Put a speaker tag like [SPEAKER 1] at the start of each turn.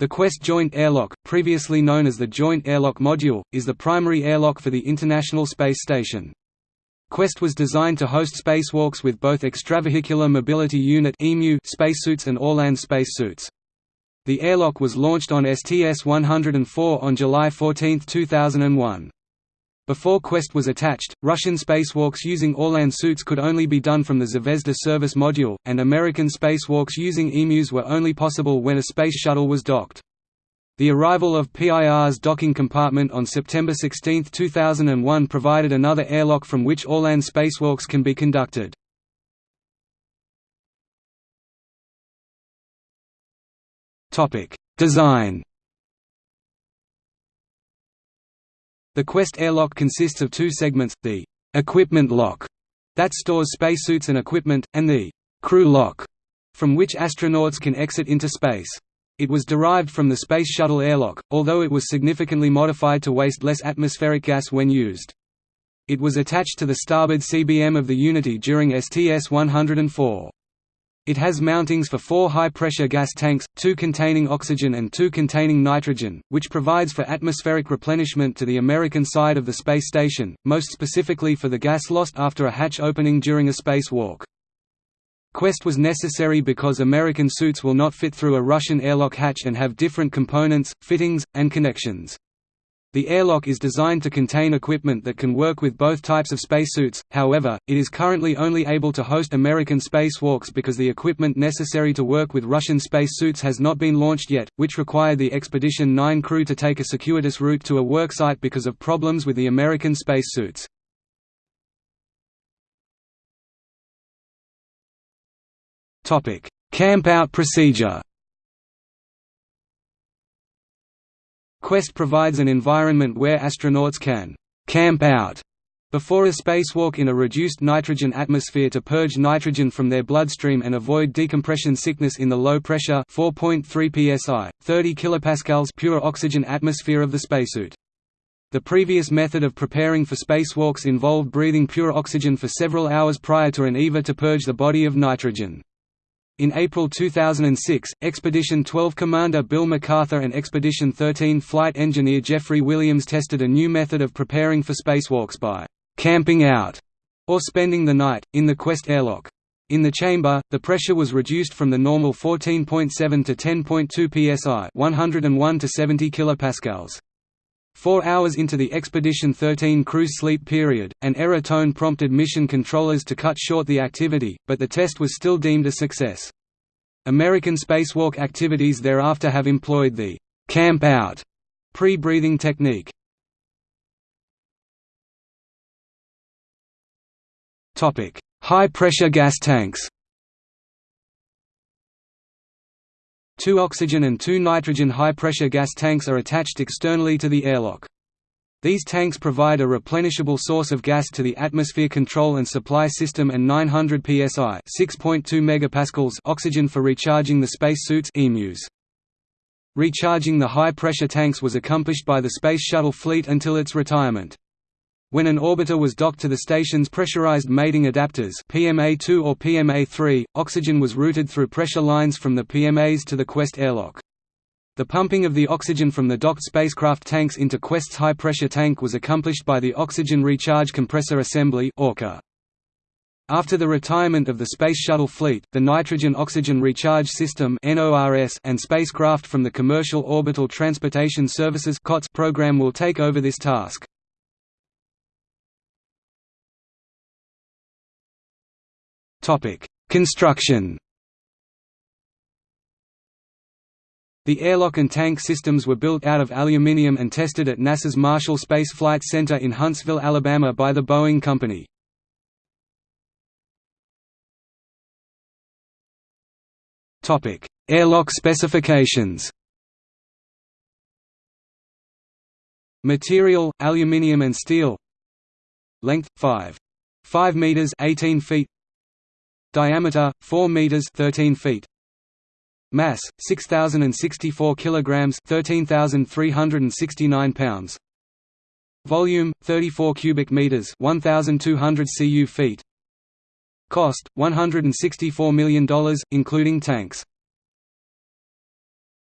[SPEAKER 1] The Quest Joint Airlock, previously known as the Joint Airlock Module, is the primary airlock for the International Space Station. Quest was designed to host spacewalks with both Extravehicular Mobility Unit spacesuits and Orlan spacesuits. The airlock was launched on STS-104 on July 14, 2001. Before Quest was attached, Russian spacewalks using Orlan suits could only be done from the Zvezda service module, and American spacewalks using EMUs were only possible when a space shuttle was docked. The arrival of Pirs docking compartment on September 16, 2001 provided another airlock from which Orlan spacewalks can be conducted. Design The Quest airlock consists of two segments, the «equipment lock» that stores spacesuits and equipment, and the «crew lock» from which astronauts can exit into space. It was derived from the Space Shuttle airlock, although it was significantly modified to waste less atmospheric gas when used. It was attached to the starboard CBM of the Unity during STS-104. It has mountings for four high-pressure gas tanks, two containing oxygen and two containing nitrogen, which provides for atmospheric replenishment to the American side of the space station, most specifically for the gas lost after a hatch opening during a spacewalk. Quest was necessary because American suits will not fit through a Russian airlock hatch and have different components, fittings, and connections. The airlock is designed to contain equipment that can work with both types of spacesuits, however, it is currently only able to host American spacewalks because the equipment necessary to work with Russian spacesuits has not been launched yet, which required the Expedition 9 crew to take a circuitous route to a worksite because of problems with the American spacesuits. Camp-out procedure Quest provides an environment where astronauts can «camp out» before a spacewalk in a reduced nitrogen atmosphere to purge nitrogen from their bloodstream and avoid decompression sickness in the low-pressure 4.3 psi, 30 kilopascals pure oxygen atmosphere of the spacesuit. The previous method of preparing for spacewalks involved breathing pure oxygen for several hours prior to an EVA to purge the body of nitrogen. In April 2006, Expedition 12 commander Bill McArthur and Expedition 13 flight engineer Jeffrey Williams tested a new method of preparing for spacewalks by «camping out» or spending the night, in the Quest airlock. In the chamber, the pressure was reduced from the normal 14.7 to 10.2 psi 101 to 70 kilopascals. Four hours into the Expedition 13 cruise sleep period, an error tone prompted mission controllers to cut short the activity, but the test was still deemed a success. American spacewalk activities thereafter have employed the «camp out» pre-breathing technique. High-pressure gas tanks Two oxygen and two nitrogen high-pressure gas tanks are attached externally to the airlock. These tanks provide a replenishable source of gas to the atmosphere control and supply system and 900 psi (6.2 megapascals) oxygen for recharging the spacesuits (EMUs). Recharging the high-pressure tanks was accomplished by the Space Shuttle fleet until its retirement. When an orbiter was docked to the station's pressurized mating adapters PMA-2 or PMA-3, oxygen was routed through pressure lines from the PMAs to the Quest airlock. The pumping of the oxygen from the docked spacecraft tanks into Quest's high-pressure tank was accomplished by the Oxygen Recharge Compressor Assembly ORCA. After the retirement of the Space Shuttle fleet, the Nitrogen Oxygen Recharge System and spacecraft from the Commercial Orbital Transportation Services program will take over this task. Topic: Construction. The airlock and tank systems were built out of aluminium and tested at NASA's Marshall Space Flight Center in Huntsville, Alabama by the Boeing Company. Topic: Airlock specifications. Material: aluminium and steel. Length 5 5 meters 18 feet Diameter 4 meters 13 feet. Mass 6064 kilograms 13369 pounds. Volume 34 cubic meters 1200 cu feet. Cost $164 million including tanks.